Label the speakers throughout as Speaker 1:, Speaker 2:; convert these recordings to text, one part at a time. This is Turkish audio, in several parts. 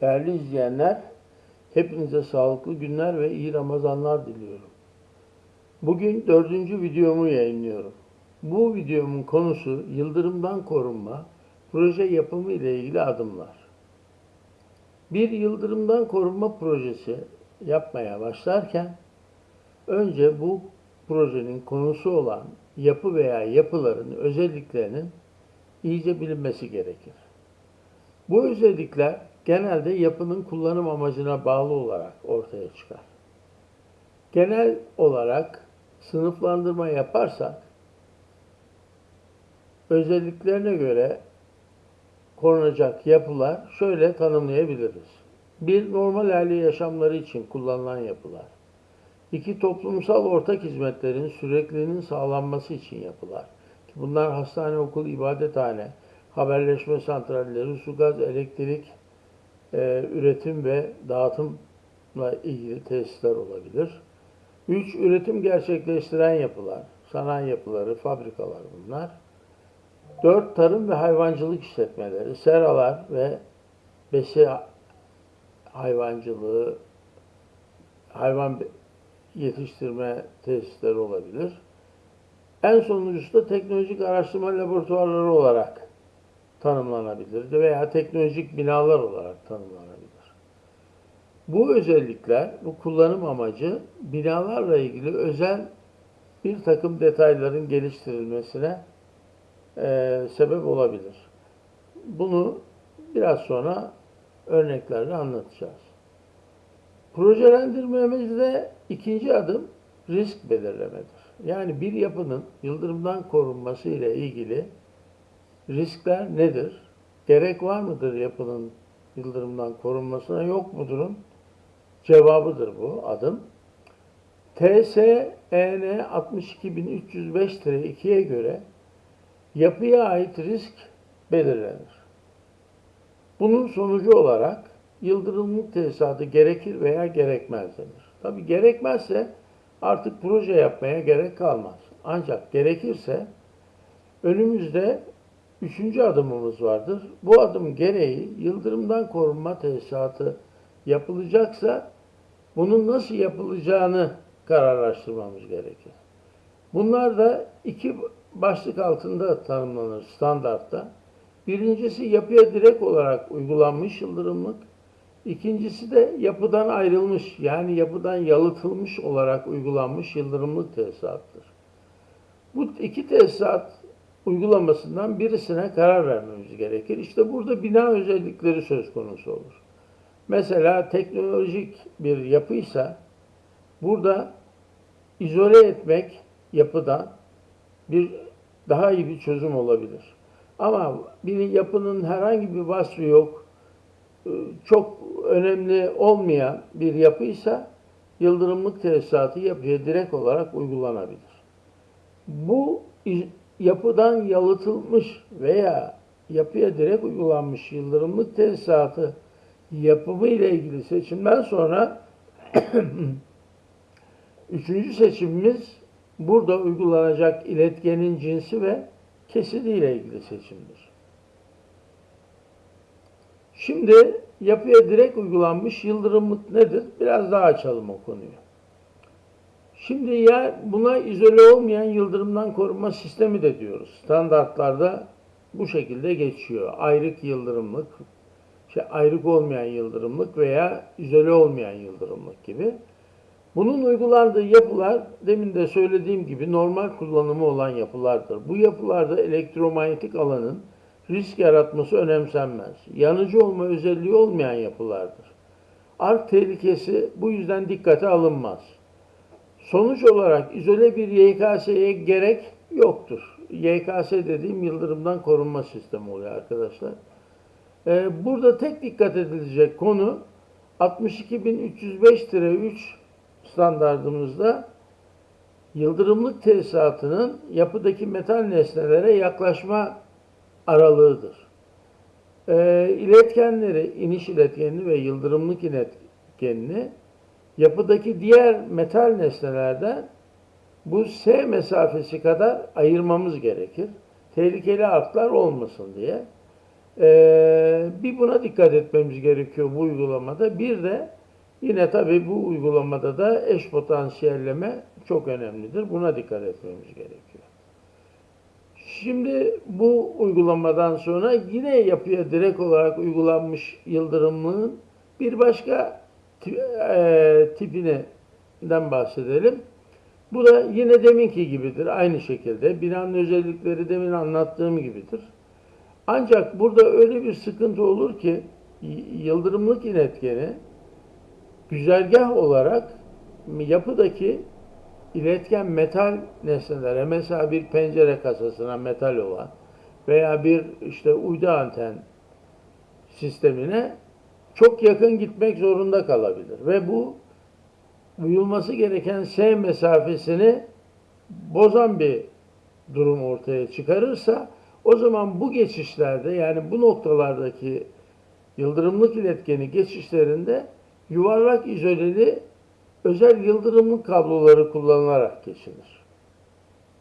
Speaker 1: Değerli izleyenler, hepinize sağlıklı günler ve iyi Ramazanlar diliyorum. Bugün dördüncü videomu yayınlıyorum. Bu videomun konusu yıldırımdan korunma, proje yapımı ile ilgili adımlar. Bir yıldırımdan korunma projesi yapmaya başlarken önce bu projenin konusu olan yapı veya yapıların özelliklerinin iyice bilinmesi gerekir. Bu özellikler genelde yapının kullanım amacına bağlı olarak ortaya çıkar. Genel olarak sınıflandırma yaparsak özelliklerine göre korunacak yapılar şöyle tanımlayabiliriz. Bir, normal aile yaşamları için kullanılan yapılar. İki, toplumsal ortak hizmetlerin sürekliliğinin sağlanması için yapılar. Bunlar hastane, okul, ibadethane, haberleşme santralleri, su, gaz, elektrik, e, üretim ve dağıtımla ilgili tesisler olabilir. Üç, üretim gerçekleştiren yapılar, sanayi yapıları, fabrikalar bunlar. Dört, tarım ve hayvancılık işletmeleri, seralar ve besi hayvancılığı, hayvan yetiştirme tesisleri olabilir. En sonuncusu da teknolojik araştırma laboratuvarları olarak tanımlanabilir veya teknolojik binalar olarak tanımlanabilir. Bu özellikler, bu kullanım amacı binalarla ilgili özel bir takım detayların geliştirilmesine e, sebep olabilir. Bunu biraz sonra örneklerle anlatacağız. Projelendirmemizde ikinci adım risk belirlemedir. Yani bir yapının yıldırımdan korunması ile ilgili riskler nedir? Gerek var mıdır yapının yıldırımdan korunmasına yok mudurun? Cevabıdır bu adım. TSEN 62305-2'ye göre yapıya ait risk belirlenir. Bunun sonucu olarak yıldırımlık tesisatı gerekir veya gerekmez denir. Tabi gerekmezse artık proje yapmaya gerek kalmaz. Ancak gerekirse önümüzde üçüncü adımımız vardır. Bu adım gereği yıldırımdan korunma tesisatı yapılacaksa bunun nasıl yapılacağını kararlaştırmamız gerekir. Bunlar da iki başlık altında tanımlanır standartta. Birincisi yapıya direkt olarak uygulanmış yıldırımlık. İkincisi de yapıdan ayrılmış yani yapıdan yalıtılmış olarak uygulanmış yıldırımlık tesisattır. Bu iki tesisat uygulamasından birisine karar vermemiz gerekir. İşte burada bina özellikleri söz konusu olur. Mesela teknolojik bir yapıysa burada izole etmek yapıdan bir daha iyi bir çözüm olabilir. Ama bir yapının herhangi bir vasfı yok, çok önemli olmayan bir yapıysa yıldırımlık tesisatı yapıya direkt olarak uygulanabilir. Bu yapıdan yalıtılmış veya yapıya direkt uygulanmış yıldırımlık tesisatı yapımı ile ilgili seçimden sonra üçüncü seçimimiz burada uygulanacak iletkenin cinsi ve kesidi ile ilgili seçimdir. Şimdi yapıya direkt uygulanmış yıldırımlık nedir? Biraz daha açalım o konuyu. Şimdi ya buna izole olmayan yıldırımdan korunma sistemi de diyoruz. Standartlarda bu şekilde geçiyor. Ayrık yıldırımlık, şey, ayrık olmayan yıldırımlık veya izole olmayan yıldırımlık gibi. Bunun uygulandığı yapılar demin de söylediğim gibi normal kullanımı olan yapılardır. Bu yapılarda elektromanyetik alanın risk yaratması önemsenmez. Yanıcı olma özelliği olmayan yapılardır. Ark tehlikesi bu yüzden dikkate alınmaz. Sonuç olarak izole bir YKS'ye gerek yoktur. YKS dediğim yıldırımdan korunma sistemi oluyor arkadaşlar. Ee, burada tek dikkat edilecek konu 62305-3 standartımızda yıldırımlık tesisatının yapıdaki metal nesnelere yaklaşma aralığıdır. E, iletkenleri, iniş iletkenini ve yıldırımlık iletkenini yapıdaki diğer metal nesnelerden bu S mesafesi kadar ayırmamız gerekir. Tehlikeli artlar olmasın diye. Ee, bir buna dikkat etmemiz gerekiyor bu uygulamada. Bir de yine tabii bu uygulamada da eş potansiyelleme çok önemlidir. Buna dikkat etmemiz gerekiyor. Şimdi bu uygulamadan sonra yine yapıya direkt olarak uygulanmış yıldırımlığın bir başka e, tipinden bahsedelim. Bu da yine deminki gibidir. Aynı şekilde binanın özellikleri demin anlattığım gibidir. Ancak burada öyle bir sıkıntı olur ki yıldırımlık iletkeni güzergah olarak yapıdaki iletken metal nesnelere mesela bir pencere kasasına metal olan veya bir işte uydu anten sistemine çok yakın gitmek zorunda kalabilir ve bu uyulması gereken S mesafesini bozan bir durum ortaya çıkarırsa o zaman bu geçişlerde yani bu noktalardaki yıldırımlık iletkeni geçişlerinde yuvarlak izoleli özel yıldırımlık kabloları kullanılarak geçilir.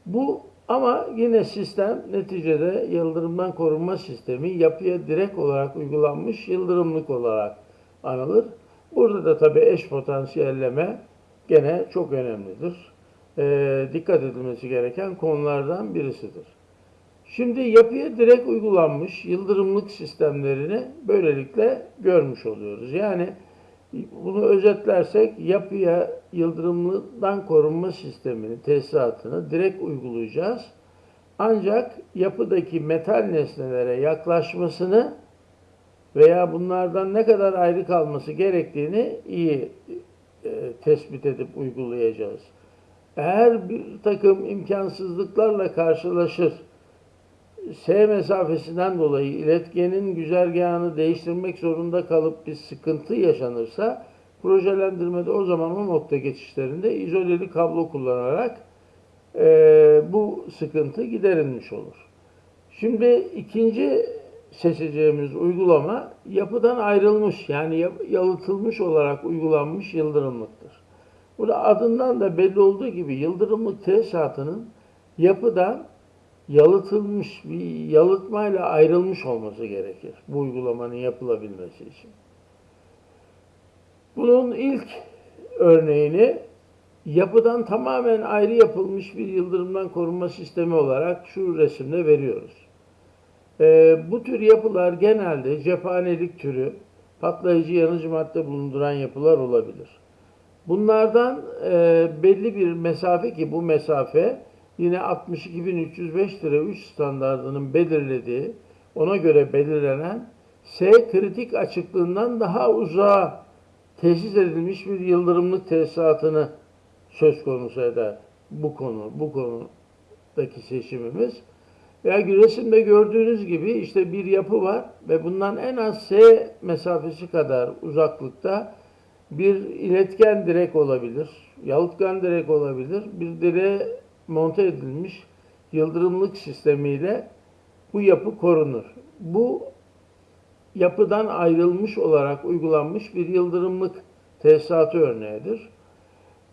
Speaker 1: Bu ama yine sistem neticede yıldırımdan korunma sistemi yapıya direkt olarak uygulanmış yıldırımlık olarak anılır. Burada da tabii eş potansiyelleme gene çok önemlidir. Ee, dikkat edilmesi gereken konulardan birisidir. Şimdi yapıya direkt uygulanmış yıldırımlık sistemlerini böylelikle görmüş oluyoruz. Yani bunu özetlersek yapıya yıldırımdan korunma sistemini, tesisatını direkt uygulayacağız. Ancak yapıdaki metal nesnelere yaklaşmasını veya bunlardan ne kadar ayrı kalması gerektiğini iyi e, tespit edip uygulayacağız. Eğer bir takım imkansızlıklarla karşılaşır, S mesafesinden dolayı iletkenin güzergahını değiştirmek zorunda kalıp bir sıkıntı yaşanırsa projelendirmede o zaman o nokta geçişlerinde izoleli kablo kullanarak e, bu sıkıntı giderilmiş olur. Şimdi ikinci seçeceğimiz uygulama yapıdan ayrılmış yani yalıtılmış olarak uygulanmış yıldırımlıktır. Burada adından da belli olduğu gibi yıldırımlık tesisatının yapıdan yalıtılmış bir yalıtmayla ayrılmış olması gerekir bu uygulamanın yapılabilmesi için. Bunun ilk örneğini yapıdan tamamen ayrı yapılmış bir yıldırımdan korunma sistemi olarak şu resimde veriyoruz. Ee, bu tür yapılar genelde cephanelik türü patlayıcı yanıcı madde bulunduran yapılar olabilir. Bunlardan e, belli bir mesafe ki bu mesafe yine 62.305-3 standartının belirlediği, ona göre belirlenen S kritik açıklığından daha uzağa tesis edilmiş bir yıldırımlık tesisatını söz konusu eder bu konu, bu konudaki seçimimiz. Ya resimde gördüğünüz gibi işte bir yapı var ve bundan en az S mesafesi kadar uzaklıkta bir iletken direk olabilir, yalıtkan direk olabilir, bir direğe monte edilmiş yıldırımlık sistemiyle bu yapı korunur. Bu yapıdan ayrılmış olarak uygulanmış bir yıldırımlık tesisatı örneğidir.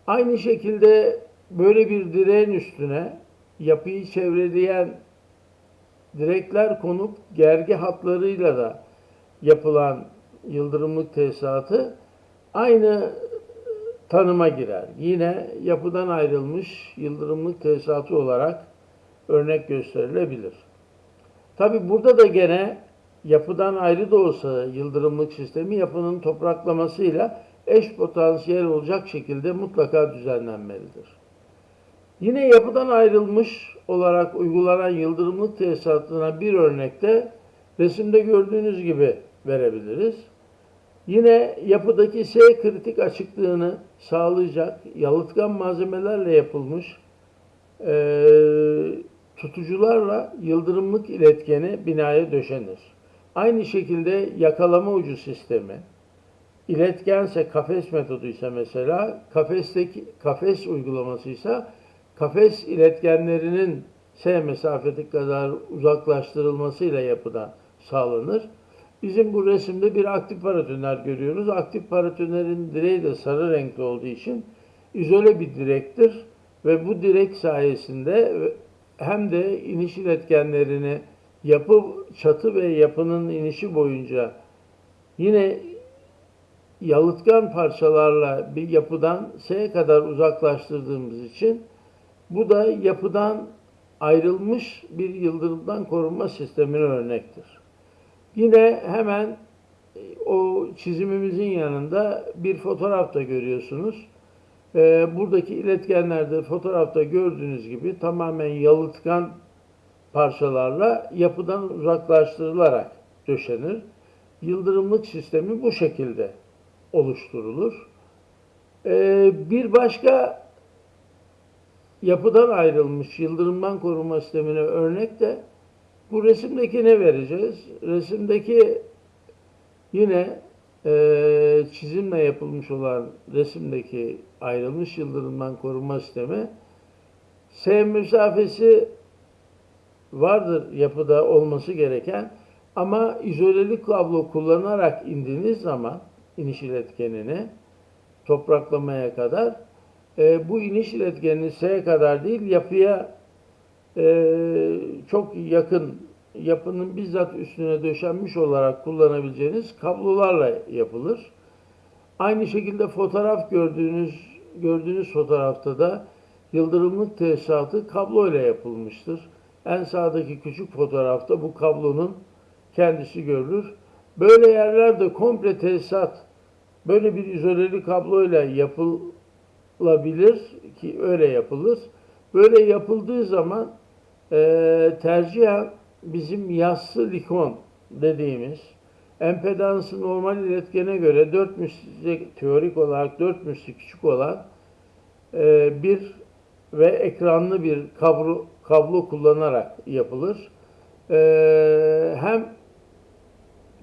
Speaker 1: Aynı şekilde böyle bir direğin üstüne yapıyı çevreleyen direkler konup gergi hatlarıyla da yapılan yıldırımlık tesisatı aynı tanıma girer. Yine yapıdan ayrılmış yıldırımlık tesisatı olarak örnek gösterilebilir. Tabi burada da gene yapıdan ayrı da olsa yıldırımlık sistemi yapının topraklamasıyla eş potansiyel olacak şekilde mutlaka düzenlenmelidir. Yine yapıdan ayrılmış olarak uygulanan yıldırımlık tesisatına bir örnekte resimde gördüğünüz gibi verebiliriz. Yine yapıdaki S kritik açıklığını sağlayacak yalıtkan malzemelerle yapılmış eee, tutucularla yıldırımlık iletkeni binaya döşenir. Aynı şekilde yakalama ucu sistemi, iletkense kafes metoduysa mesela kafesteki kafes uygulamasıysa kafes iletkenlerinin S mesafeti kadar uzaklaştırılmasıyla yapıdan sağlanır. Bizim bu resimde bir aktif paratoner görüyoruz. Aktif paratonerin direği de sarı renkli olduğu için izole bir direktir ve bu direk sayesinde hem de iniş iletkenlerini yapı çatı ve yapının inişi boyunca yine yalıtkan parçalarla bir yapıdan S'ye kadar uzaklaştırdığımız için bu da yapıdan ayrılmış bir yıldırımdan korunma sistemine örnektir. Yine hemen e, o çizimimizin yanında bir fotoğraf da görüyorsunuz. Ee, buradaki iletkenlerde fotoğrafta gördüğünüz gibi tamamen yalıtkan parçalarla yapıdan uzaklaştırılarak döşenir. Yıldırımlık sistemi bu şekilde oluşturulur. Ee, bir başka yapıdan ayrılmış yıldırımdan koruma sistemine örnek de bu resimdeki ne vereceğiz? Resimdeki yine e, çizimle yapılmış olan resimdeki ayrılmış yıldırımdan koruma sistemi S mesafesi vardır yapıda olması gereken ama izoleli kablo kullanarak indiğiniz zaman iniş iletkenini topraklamaya kadar e, bu iniş iletkenini S'ye kadar değil yapıya e, çok yakın yapının bizzat üstüne döşenmiş olarak kullanabileceğiniz kablolarla yapılır. Aynı şekilde fotoğraf gördüğünüz gördüğünüz fotoğrafta da yıldırımlık tesisatı kablo ile yapılmıştır. En sağdaki küçük fotoğrafta bu kablonun kendisi görülür. Böyle yerlerde komple tesisat böyle bir izoleli kablo ile yapılabilir ki öyle yapılır. Böyle yapıldığı zaman e, tercihen bizim yassı likon dediğimiz empedansı normal iletkene göre 4 müsli teorik olarak 4 müsli küçük olan e, bir ve ekranlı bir kablo, kablo kullanarak yapılır. E, hem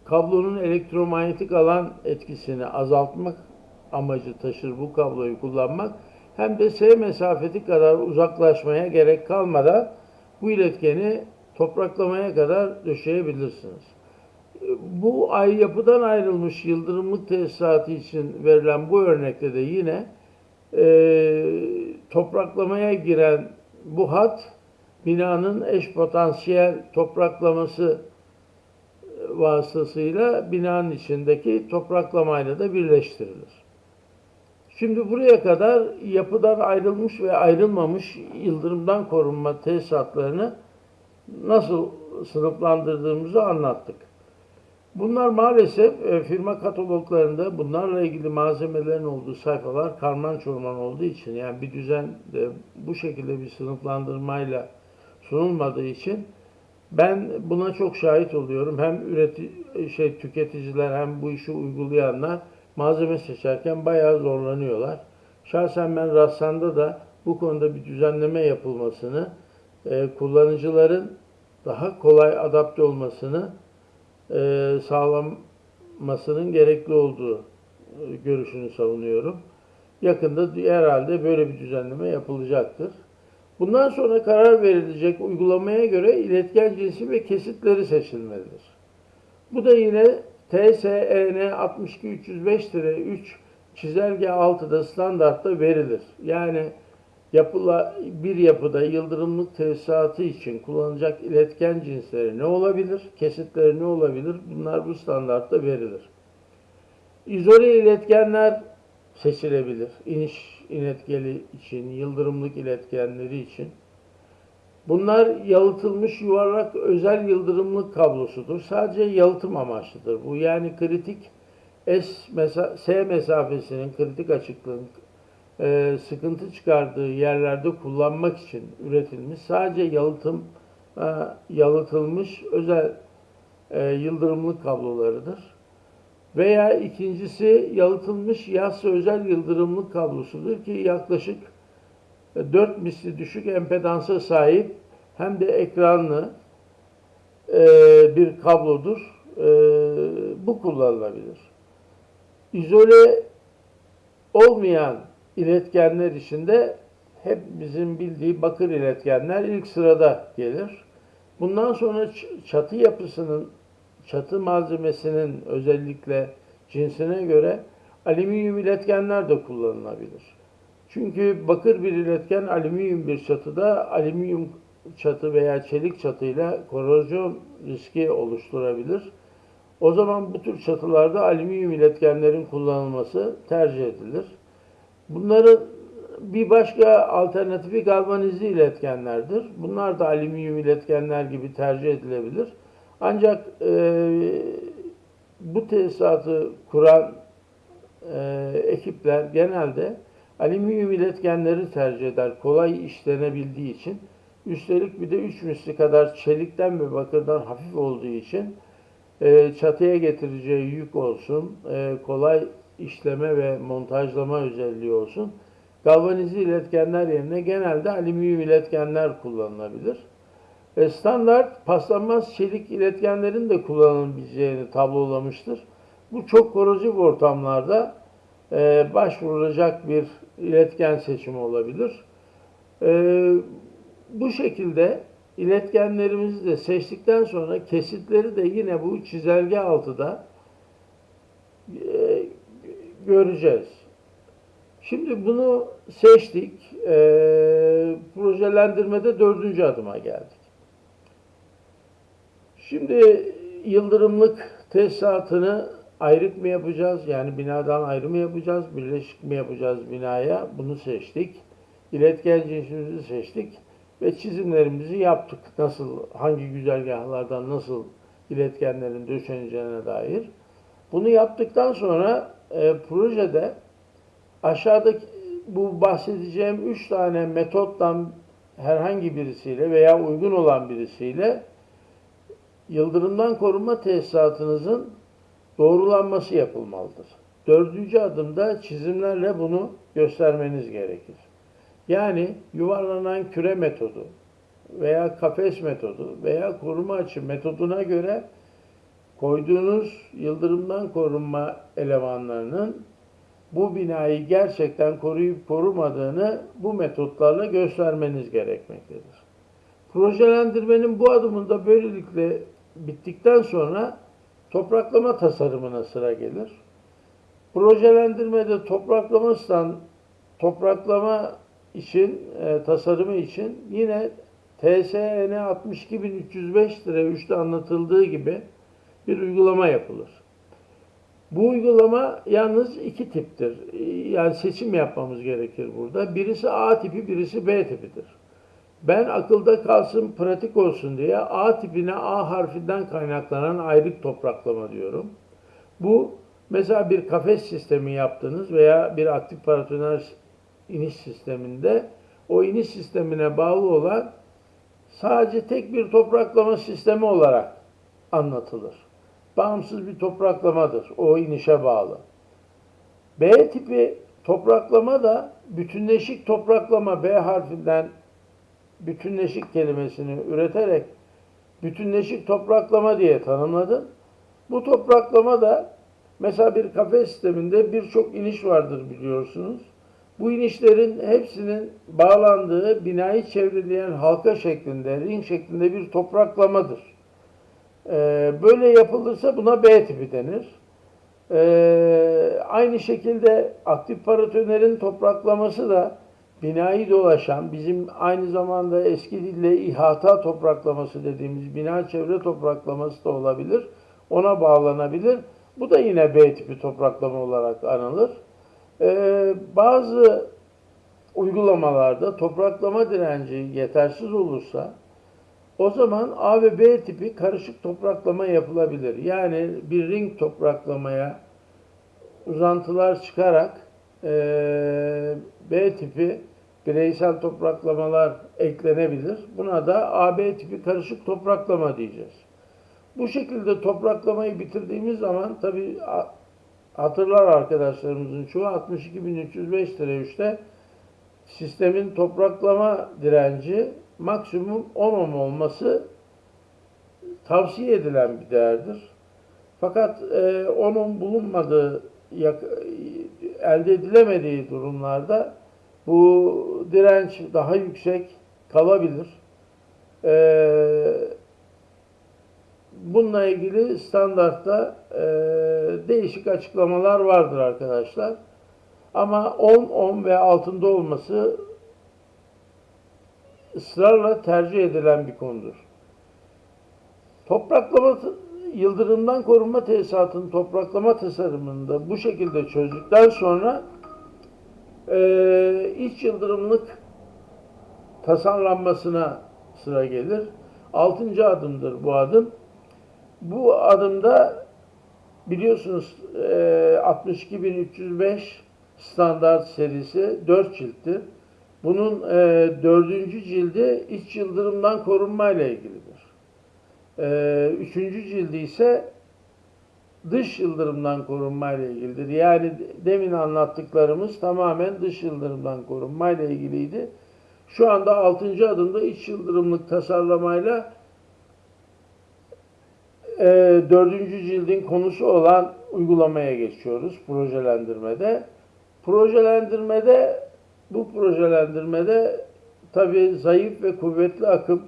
Speaker 1: kablonun elektromanyetik alan etkisini azaltmak amacı taşır bu kabloyu kullanmak hem de S mesafeti kadar uzaklaşmaya gerek kalmadan bu iletkeni topraklamaya kadar döşeyebilirsiniz. Bu ay yapıdan ayrılmış yıldırımlık tesisatı için verilen bu örnekte de yine e, topraklamaya giren bu hat binanın eş potansiyel topraklaması vasıtasıyla binanın içindeki topraklamayla da birleştirilir. Şimdi buraya kadar yapıdan ayrılmış ve ayrılmamış yıldırımdan korunma tesisatlarını nasıl sınıflandırdığımızı anlattık. Bunlar maalesef e, firma kataloglarında bunlarla ilgili malzemelerin olduğu sayfalar karman çorman olduğu için yani bir düzen de bu şekilde bir sınıflandırmayla sunulmadığı için ben buna çok şahit oluyorum. Hem üreti şey tüketiciler hem bu işi uygulayanlar malzeme seçerken bayağı zorlanıyorlar. Şahsen ben Rassan'da da bu konuda bir düzenleme yapılmasını, e, kullanıcıların daha kolay adapte olmasını e, sağlanmasının gerekli olduğu e, görüşünü savunuyorum. Yakında herhalde böyle bir düzenleme yapılacaktır. Bundan sonra karar verilecek uygulamaya göre iletken cinsi ve kesitleri seçilmelidir. Bu da yine TSEN 62305-3 çizelge 6'da standartta verilir. Yani yapıla, bir yapıda yıldırımlık tesisatı için kullanılacak iletken cinsleri ne olabilir? Kesitleri ne olabilir? Bunlar bu standartta verilir. İzole iletkenler seçilebilir. İniş iletkeli için, yıldırımlık iletkenleri için. Bunlar yalıtılmış yuvarlak özel yıldırımlık kablosudur. Sadece yalıtım amaçlıdır. Bu yani kritik S, mesa S mesafesinin kritik açıklığın e, sıkıntı çıkardığı yerlerde kullanmak için üretilmiş sadece yalıtım e, yalıtılmış özel e, yıldırımlık kablolarıdır. Veya ikincisi yalıtılmış yassı özel yıldırımlık kablosudur ki yaklaşık 4 misli düşük empedansa sahip hem de ekranlı e, bir kablodur. E, bu kullanılabilir. İzole olmayan iletkenler içinde hep bizim bildiği bakır iletkenler ilk sırada gelir. Bundan sonra çatı yapısının, çatı malzemesinin özellikle cinsine göre alüminyum iletkenler de kullanılabilir. Çünkü bakır bir iletken alüminyum bir çatıda alüminyum çatı veya çelik çatıyla korozyon riski oluşturabilir. O zaman bu tür çatılarda alüminyum iletkenlerin kullanılması tercih edilir. Bunların bir başka alternatifi galvanizli iletkenlerdir. Bunlar da alüminyum iletkenler gibi tercih edilebilir. Ancak e, bu tesisatı kuran e, ekipler genelde alüminyum iletkenleri tercih eder. Kolay işlenebildiği için. Üstelik bir de 3 misli kadar çelikten ve bakırdan hafif olduğu için e, çatıya getireceği yük olsun, e, kolay işleme ve montajlama özelliği olsun. Galvanizli iletkenler yerine genelde alüminyum iletkenler kullanılabilir. E, standart paslanmaz çelik iletkenlerin de kullanılabileceğini tablolamıştır. Bu çok korozif ortamlarda e, başvurulacak bir iletken seçimi olabilir. E, bu şekilde iletkenlerimizi de seçtikten sonra kesitleri de yine bu çizelge altıda e, göreceğiz. Şimdi bunu seçtik. E, projelendirmede dördüncü adıma geldik. Şimdi yıldırımlık tesisatını ayrık mı yapacağız? Yani binadan ayrı mı yapacağız? Birleşik mi yapacağız binaya? Bunu seçtik. İletken cinsimizi seçtik ve çizimlerimizi yaptık. Nasıl, hangi güzergahlardan nasıl iletkenlerin döşeneceğine dair. Bunu yaptıktan sonra e, projede aşağıdaki bu bahsedeceğim üç tane metottan herhangi birisiyle veya uygun olan birisiyle yıldırımdan korunma tesisatınızın doğrulanması yapılmalıdır. Dördüncü adımda çizimlerle bunu göstermeniz gerekir. Yani yuvarlanan küre metodu veya kafes metodu veya koruma açı metoduna göre koyduğunuz yıldırımdan korunma elemanlarının bu binayı gerçekten koruyup korumadığını bu metotlarla göstermeniz gerekmektedir. Projelendirmenin bu adımında böylelikle bittikten sonra topraklama tasarımına sıra gelir. Projelendirmede topraklama topraklama için, e, tasarımı için yine TSN 62305 lira 3'te anlatıldığı gibi bir uygulama yapılır. Bu uygulama yalnız iki tiptir. Yani seçim yapmamız gerekir burada. Birisi A tipi, birisi B tipidir. Ben akılda kalsın, pratik olsun diye A tipine A harfinden kaynaklanan ayrık topraklama diyorum. Bu mesela bir kafes sistemi yaptınız veya bir aktif paratoner iniş sisteminde o iniş sistemine bağlı olan sadece tek bir topraklama sistemi olarak anlatılır. Bağımsız bir topraklamadır. O inişe bağlı. B tipi topraklama da bütünleşik topraklama B harfinden bütünleşik kelimesini üreterek bütünleşik topraklama diye tanımladım. Bu topraklama da mesela bir kafe sisteminde birçok iniş vardır biliyorsunuz. Bu inişlerin hepsinin bağlandığı binayı çevreleyen halka şeklinde, ring şeklinde bir topraklamadır. Ee, böyle yapılırsa buna B tipi denir. Ee, aynı şekilde aktif paratonerin topraklaması da binayı dolaşan, bizim aynı zamanda eski dille ihata topraklaması dediğimiz bina çevre topraklaması da olabilir. Ona bağlanabilir. Bu da yine B tipi topraklama olarak anılır. Ee, bazı uygulamalarda topraklama direnci yetersiz olursa o zaman A ve B tipi karışık topraklama yapılabilir. Yani bir ring topraklamaya uzantılar çıkarak e, B tipi bireysel topraklamalar eklenebilir. Buna da AB tipi karışık topraklama diyeceğiz. Bu şekilde topraklamayı bitirdiğimiz zaman tabi hatırlar arkadaşlarımızın çoğu 62.305 lira 3'te sistemin topraklama direnci maksimum 10 ohm olması tavsiye edilen bir değerdir. Fakat e, 10 ohm bulunmadığı, elde edilemediği durumlarda bu direnç daha yüksek kalabilir. Ee, bununla ilgili standartta e, değişik açıklamalar vardır arkadaşlar. Ama 10, 10 ve altında olması ısrarla tercih edilen bir konudur. Topraklama yıldırımdan korunma tesisatının topraklama tasarımında bu şekilde çözdükten sonra e, iç yıldırımlık tasarlanmasına sıra gelir. Altıncı adımdır bu adım. Bu adımda biliyorsunuz e, 62305 standart serisi 4 cilttir. Bunun e, dördüncü cildi iç yıldırımdan korunma ile ilgilidir. E, üçüncü cildi ise dış yıldırımdan korunma ile ilgilidir. Yani demin anlattıklarımız tamamen dış yıldırımdan korunma ile ilgiliydi. Şu anda 6. adımda iç yıldırımlık tasarlamayla e, 4. cildin konusu olan uygulamaya geçiyoruz projelendirmede. Projelendirmede bu projelendirmede tabi zayıf ve kuvvetli akım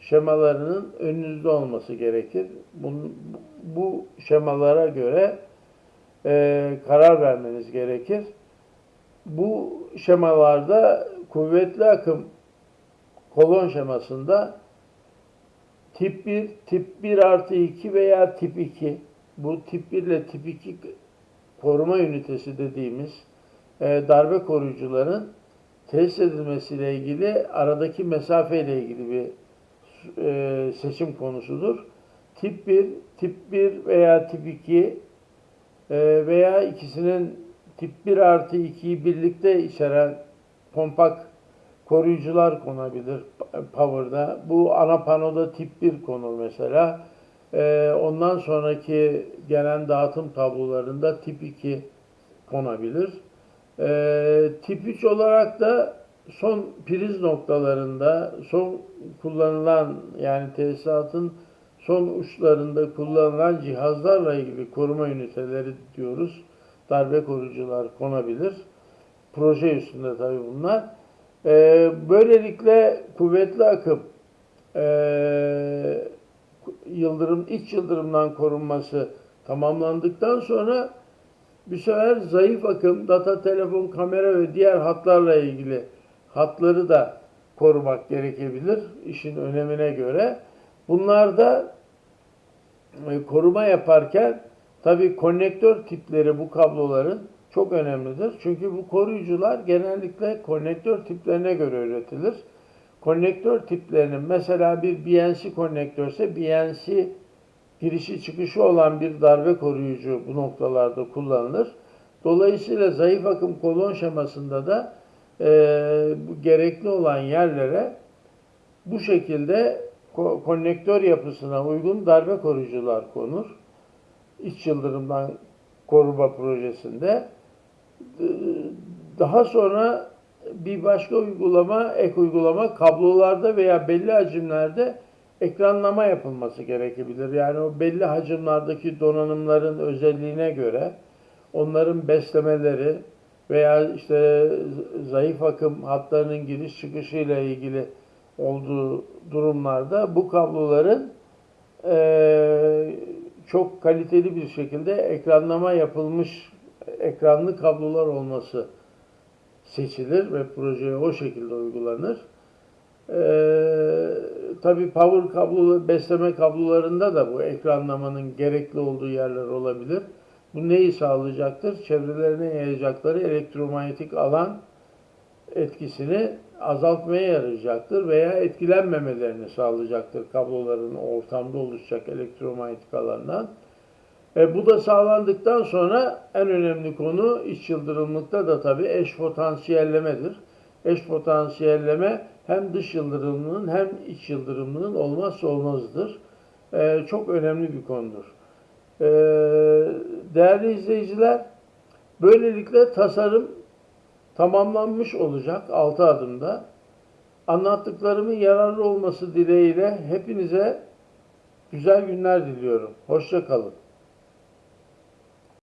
Speaker 1: şemalarının önünüzde olması gerekir. Bunun, bu şemalara göre e, karar vermeniz gerekir. Bu şemalarda kuvvetli akım kolon şemasında tip 1, tip 1 artı 2 veya tip 2 bu tip 1 ile tip 2 koruma ünitesi dediğimiz e, darbe koruyucuların tesis edilmesiyle ilgili aradaki mesafe ile ilgili bir e, seçim konusudur. Tip 1, tip 1 veya tip 2 e, veya ikisinin tip 1 artı 2'yi birlikte içeren kompakt koruyucular konabilir Power'da. Bu ana panoda tip 1 konur mesela. E, ondan sonraki gelen dağıtım tablolarında tip 2 konabilir. E, tip 3 olarak da son priz noktalarında son kullanılan yani tesisatın son uçlarında kullanılan cihazlarla ilgili koruma üniteleri diyoruz. Darbe koruyucular konabilir. Proje üstünde tabii bunlar. Ee, böylelikle kuvvetli akım e, yıldırım iç yıldırımdan korunması tamamlandıktan sonra bir sefer zayıf akım, data, telefon, kamera ve diğer hatlarla ilgili hatları da korumak gerekebilir işin önemine göre. Bunlar da e, koruma yaparken tabi konnektör tipleri bu kabloların çok önemlidir. Çünkü bu koruyucular genellikle konnektör tiplerine göre üretilir. Konnektör tiplerinin mesela bir BNC konnektörse BNC girişi çıkışı olan bir darbe koruyucu bu noktalarda kullanılır. Dolayısıyla zayıf akım kolon şemasında da e, bu gerekli olan yerlere bu şekilde ko konnektör yapısına uygun darbe koruyucular konur. İç yıldırımdan koruma projesinde. Daha sonra bir başka uygulama, ek uygulama kablolarda veya belli hacimlerde ekranlama yapılması gerekebilir. Yani o belli hacimlerdeki donanımların özelliğine göre onların beslemeleri veya işte zayıf akım hatlarının giriş çıkışıyla ilgili olduğu durumlarda bu kabloların e, çok kaliteli bir şekilde ekranlama yapılmış ekranlı kablolar olması seçilir ve projeye o şekilde uygulanır. Ee, tabii power kablo, besleme kablolarında da bu ekranlamanın gerekli olduğu yerler olabilir. Bu neyi sağlayacaktır? Çevrelerine yayacakları elektromanyetik alan etkisini azaltmaya yarayacaktır veya etkilenmemelerini sağlayacaktır kabloların ortamda oluşacak elektromanyetik alandan. E, bu da sağlandıktan sonra en önemli konu iç yıldırımlıkta da tabii eş potansiyellemedir. Eş potansiyelleme hem dış yıldırımlının hem iç yıldırımlının olmazsa olmazıdır. E, çok önemli bir konudur. E, değerli izleyiciler, böylelikle tasarım tamamlanmış olacak 6 adımda. Anlattıklarımın yararlı olması dileğiyle hepinize güzel günler diliyorum. Hoşça kalın.